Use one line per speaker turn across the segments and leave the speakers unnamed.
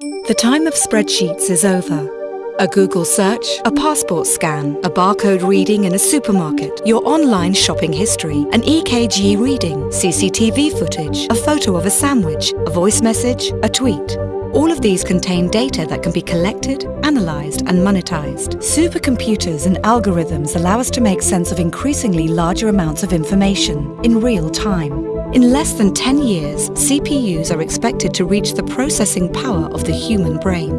The time of spreadsheets is over. A Google search, a passport scan, a barcode reading in a supermarket, your online shopping history, an EKG reading, CCTV footage, a photo of a sandwich, a voice message, a tweet. All of these contain data that can be collected, analysed and monetized. Supercomputers and algorithms allow us to make sense of increasingly larger amounts of information in real time. In less than 10 years, CPUs are expected to reach the processing power of the human brain.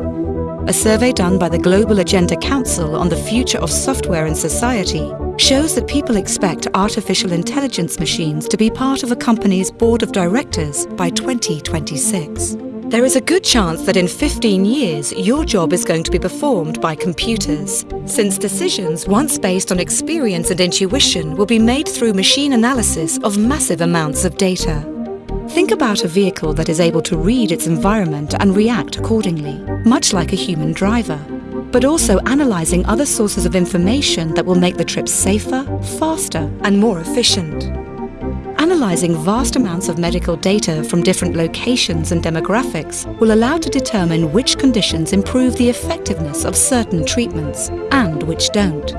A survey done by the Global Agenda Council on the future of software in society shows that people expect artificial intelligence machines to be part of a company's board of directors by 2026. There is a good chance that in 15 years your job is going to be performed by computers, since decisions once based on experience and intuition will be made through machine analysis of massive amounts of data. Think about a vehicle that is able to read its environment and react accordingly, much like a human driver, but also analysing other sources of information that will make the trip safer, faster and more efficient. Analysing vast amounts of medical data from different locations and demographics will allow to determine which conditions improve the effectiveness of certain treatments and which don't.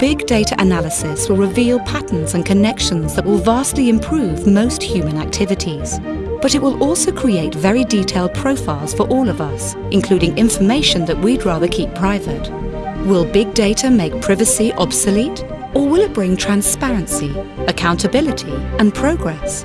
Big data analysis will reveal patterns and connections that will vastly improve most human activities. But it will also create very detailed profiles for all of us, including information that we'd rather keep private. Will big data make privacy obsolete? Or will it bring transparency, accountability and progress?